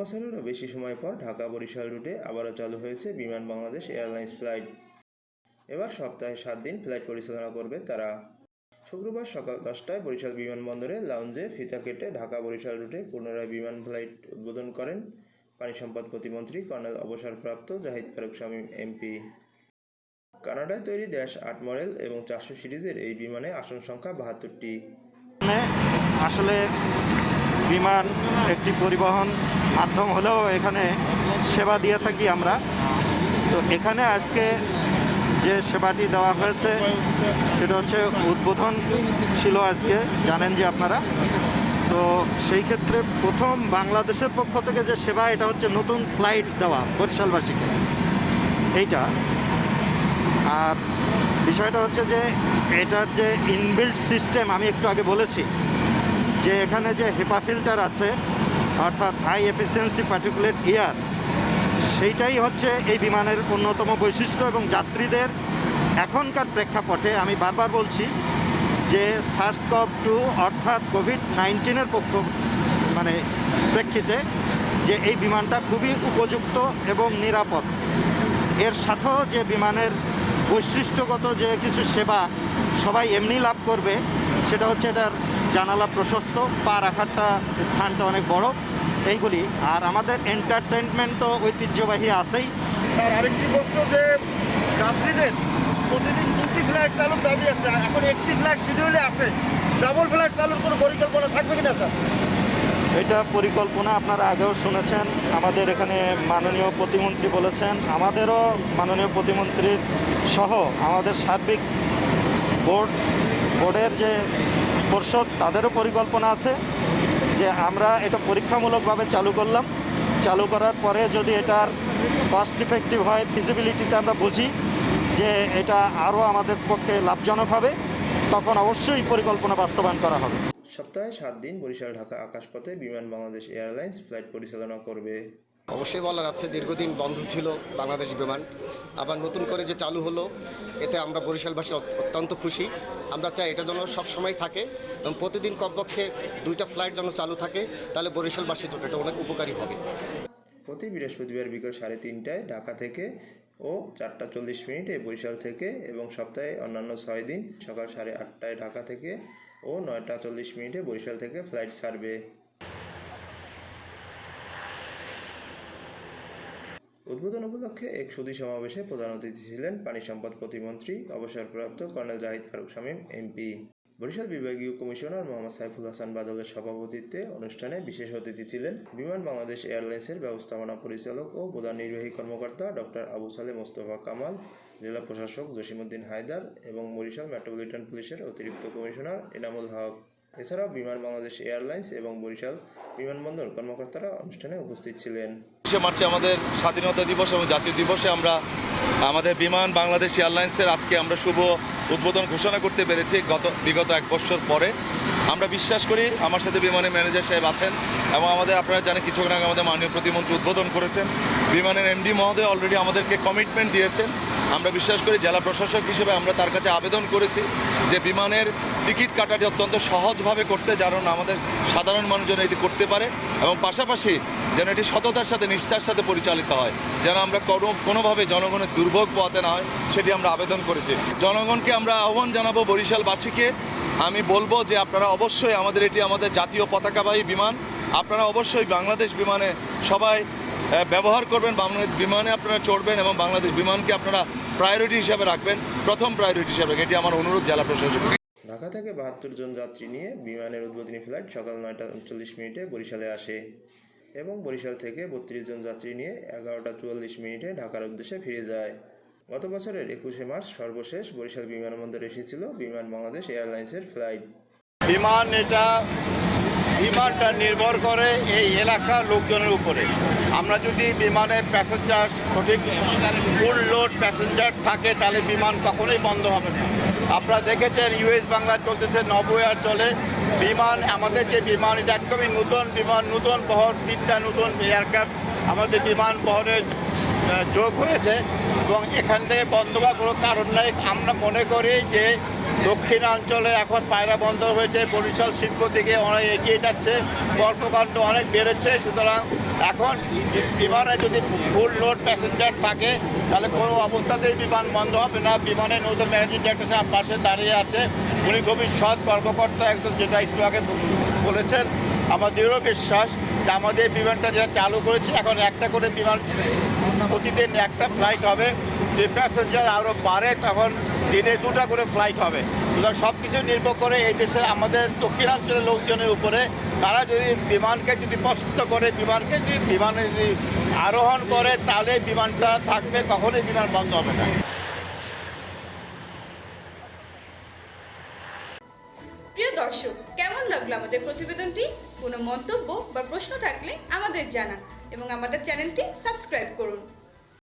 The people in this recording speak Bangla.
বছরেরও বেশি সময় পর ঢাকা বরিশাল রুটে আবারও চালু হয়েছে বিমান বাংলাদেশ এয়ারলাইন্স ফ্লাইট। এবার সপ্তাহে সাত দিন ফ্লাইট পরিচালনা করবে তারা। শুক্রবার সকাল দশটায় বরিশাল বিমানবন্দরে লাউঞ্জে ফিতা কেটে ঢাকা বরিশাল রুটে পুনরায় বিমান ফ্লাইট উদ্বোধন করেন পানি সম্পদ প্রতিমন্ত্রী কর্নেল অবসরপ্রাপ্ত জাহিদ ফারুক শামীম, এমপি। কানাডায় তৈরি ড্যাশ আট মডেল এবং চারশো সিরিজের এই বিমানে আসন সংখ্যা বাহাত্তরটি। আসলে বিমান একটি পরিবহন মাধ্যম হলেও এখানে সেবা দিয়ে থাকি আমরা। তো এখানে আজকে যে সেবাটি দেওয়া হয়েছে, সেটা হচ্ছে উদ্বোধন ছিল আজকে, জানেন যে আপনারা। তো সেই ক্ষেত্রে প্রথম বাংলাদেশের পক্ষ থেকে যে সেবা, এটা হচ্ছে নতুন ফ্লাইট দেওয়া বরিশালবাসীকে। এইটা। আর বিষয়টা হচ্ছে যে, এটার যে ইনবিল্ট সিস্টেম, আমি একটু আগে বলেছি যে এখানে যে হেপা ফিল্টার আছে, অর্থাৎ হাই এফিসিয়েন্সি পার্টিকুলেট ইয়ার সেইটাই হচ্ছে এই বিমানের অন্যতম বৈশিষ্ট্য এবং যাত্রীদের এখনকার প্রেক্ষাপটে আমি বারবার বলছি যে সার্স কভ টু অর্থাৎ কোভিড নাইন্টিনের পক্ষ মানে প্রেক্ষিতে যে এই বিমানটা খুবই উপযুক্ত এবং নিরাপদ। এর সাথেও যে বিমানের বৈশিষ্ট্যগত যে কিছু সেবা সবাই এমনি লাভ করবে, সেটা হচ্ছে এটার জানালা প্রশস্ত পা রাখারটা স্থানটা অনেক বড় এইগুলি। আর আমাদের এন্টারটেনমেন্ট তো ঐতিহ্যবাহী আছেই। স্যার আরেকটি প্রশ্ন যে যাত্রীদের প্রতিদিন দুটি ফ্লাইট চালুর দাবি আছে এখন একটি ফ্লাইট শিডিউলে আছে ডাবল ফ্লাইট চালুর কোনো পরিকল্পনা থাকবে কিনা স্যার? এটা পরিকল্পনা আপনারা আগেও শুনেছেন আমাদের এখানে মাননীয় প্রতিমন্ত্রী বলেছেন আমাদেরও মাননীয় প্রতিমন্ত্রীর সহ আমাদের সার্বিক বোর্ড বোর্ডের যে পর্ষদ তাদেরও পরিকল্পনা আছে যে আমরা এটা পরীক্ষামূলকভাবে চালু করলাম। চালু করার পরে যদি এটার কস্ট ইফেক্টিভ হয় ফিজিবিলিটিতে আমরা বুঝি যে এটা আরও আমাদের পক্ষে লাভজনক হবে, তখন অবশ্যই পরিকল্পনা বাস্তবায়ন করা হবে। সপ্তাহে সাত দিন বরিশাল ঢাকা আকাশপথে বিমান বাংলাদেশ এয়ারলাইন্স ফ্লাইট পরিচালনা করবে। অবশ্যই বলার আছে, দীর্ঘদিন বন্ধ ছিল বাংলাদেশ বিমান। আবার নতুন করে যে চালু হলো, এতে আমরা বরিশালবাসী অত্যন্ত খুশি। আমরা চাই এটা যেন সবসময় থাকে এবং প্রতিদিন কমপক্ষে দুইটা ফ্লাইট যেন চালু থাকে, তাহলে বরিশালবাসীর জন্য এটা অনেক উপকারী হবে। প্রতি বৃহস্পতিবার বিকেল সাড়ে তিনটায় ঢাকা থেকে ও চারটা চল্লিশ মিনিটে বরিশাল থেকে এবং সপ্তাহে অন্যান্য ছয় দিন সকাল সাড়ে আটটায় ঢাকা থেকে ও নয়টা চল্লিশ মিনিটে বরিশাল থেকে ফ্লাইট ছাড়বে উদ্বোধন উপলক্ষে এক সুদী সমাবেশে প্রধান অতিথি ছিলেন পানি সম্পদ প্রতিমন্ত্রী, অবসরপ্রাপ্ত কর্নেল জাহিদ ফারুক শামীম এমপি বরিশাল বিভাগীয় কমিশনার মোহাম্মদ সাইফুল হাসান বাদলের সভাপতিত্বে অনুষ্ঠানে বিশেষ অতিথি ছিলেন বিমান বাংলাদেশ এয়ারলাইন্সের ব্যবস্থাপনা পরিচালক ও প্রধান নির্বাহী কর্মকর্তা ডক্টর আবু সালে মোস্তফা কামাল, জেলা প্রশাসক জসিমউদ্দিন হায়দার এবং বরিশাল মেট্রোপলিটন পুলিশের অতিরিক্ত কমিশনার এনামুল হক। এছাড়াও বিমান বাংলাদেশ এয়ারলাইন্স এবং বরিশাল বিমানবন্দর কর্মকর্তারা অনুষ্ঠানে উপস্থিত ছিলেন। বিশে মার্চে আমাদের স্বাধীনতা দিবস এবং জাতীয় দিবসে আমরা আমাদের বিমান বাংলাদেশ এয়ারলাইন্সের আজকে আমরা শুভ উদ্বোধন ঘোষণা করতে পেরেছি গত, বিগত এক বছর পরে। আমরা বিশ্বাস করি আমার সাথে বিমানের ম্যানেজার সাহেব আছেন এবং আমাদের আপনারা জানেন কিছুক্ষণ আগে আমাদের মাননীয় প্রতিমন্ত্রী উদ্বোধন করেছেন। বিমানের এমডি মহোদয় অলরেডি আমাদেরকে কমিটমেন্ট দিয়েছেন। আমরা বিশ্বাস করি জেলা প্রশাসক হিসেবে আমরা তার কাছে আবেদন করেছি যে বিমানের টিকিট কাটাটি অত্যন্ত সহজভাবে করতে যেন আমাদের সাধারণ মানুষ যেন এটি করতে পারে এবং পাশাপাশি যেন এটি সততার সাথে, নিষ্ঠার সাথে পরিচালিত হয়, যেন আমরা কোনো, কোনোভাবে জনগণের দুর্ভোগ পোয়াতে না হয়, সেটি আমরা আবেদন করেছি। জনগণকে আমরা আহ্বান জানাব বরিশালবাসীকে। আমি বলব যে আপনারা অবশ্যই আমাদের এটি আমাদের জাতীয় পতাকাবাহী বিমান, আপনারা অবশ্যই বাংলাদেশ বিমানে সবাই ব্যবহার করবেন বাংলাদেশ বিমানে আপনারা চড়বেন এবং বাংলাদেশ বিমানকে আপনারা প্রায়োরিটি হিসাবে রাখবেন। প্রথম প্রায়োরিটি হিসাবে এটি আমার অনুরোধ জেলা প্রশাসক ঢাকা থেকে বাহাত্তর জন যাত্রী নিয়ে বিমানের উদ্বোধনী ফ্লাইট সকাল নয়টা উনচল্লিশ মিনিটে বরিশালে আসে এবং বরিশাল থেকে বত্রিশ জন যাত্রী নিয়ে এগারোটা চুয়াল্লিশ মিনিটে ঢাকার উদ্দেশ্যে ফিরে যায়। গত বছরের একুশে মার্চ সর্বশেষ বরিশাল বিমানবন্দরে এসেছিল বিমান বাংলাদেশ এয়ারলাইন্সের ফ্লাইট। বিমান এটা বিমানটা নির্ভর করে এই এলাকার লোকজনের উপরে। আমরা যদি বিমানে প্যাসেঞ্জার সঠিক ফুল লোড প্যাসেঞ্জার থাকে, তাহলে বিমান কখনোই বন্ধ হবে না। আপনারা দেখেছেন ইউএস বাংলা চলতেছে নব্বই আর চলে। বিমান, আমাদের যে বিমান, এটা একদমই নতুন বিমান, নতুন বহর, তিনটা নতুন এয়ারক্রাফট আমাদের বিমান বহরে যোগ হয়েছে এবং এখান থেকে বন্ধ হওয়ার কোনো কারণ নাই। আমরা মনে করি যে দক্ষিণাঞ্চলে এখন পায়রা বন্দর হয়েছে, বরিশাল শিল্প দিকে অনেক এগিয়ে যাচ্ছে, কর্মকাণ্ড অনেক বেড়েছে, সুতরাং এখন বিমানে যদি ফুল লোড প্যাসেঞ্জার থাকে, তাহলে কোনো অবস্থাতেই বিমান বন্ধ হবে না। বিমানে নতুন ম্যানেজিং ডিরেক্টর সাহেব পাশে দাঁড়িয়ে আছে, উনি খুবই সৎ কর্মকর্তা, একদম যেটা একটু আগে বলেছেন। আমার দৃঢ় বিশ্বাস যে আমাদের বিমানটা যেটা চালু করেছে, এখন একটা করে বিমান প্রতিদিন একটা ফ্লাইট হবে, যে প্যাসেঞ্জার আরও বাড়ে, তখন দিনে দুটা করে ফ্লাইট হবে। সুতরাং সব কিছু নির্ভর করে এই দেশের আমাদের দক্ষিণাঞ্চলের লোকজনের উপরে। তারা যদি বিমানকে যদি পছন্দ করে, বিমানকে যদি বিমানে যদি আরোহণ করে, তাহলে বিমানটা থাকবে, কখনোই বিমান বন্ধ হবে না। প্রিয় দর্শক, কেমন লাগল আমাদের প্রতিবেদনটি? কোনো মন্তব্য বা প্রশ্ন থাকলে আমাদের জানান এবং আমাদের চ্যানেলটি সাবস্ক্রাইব করুন।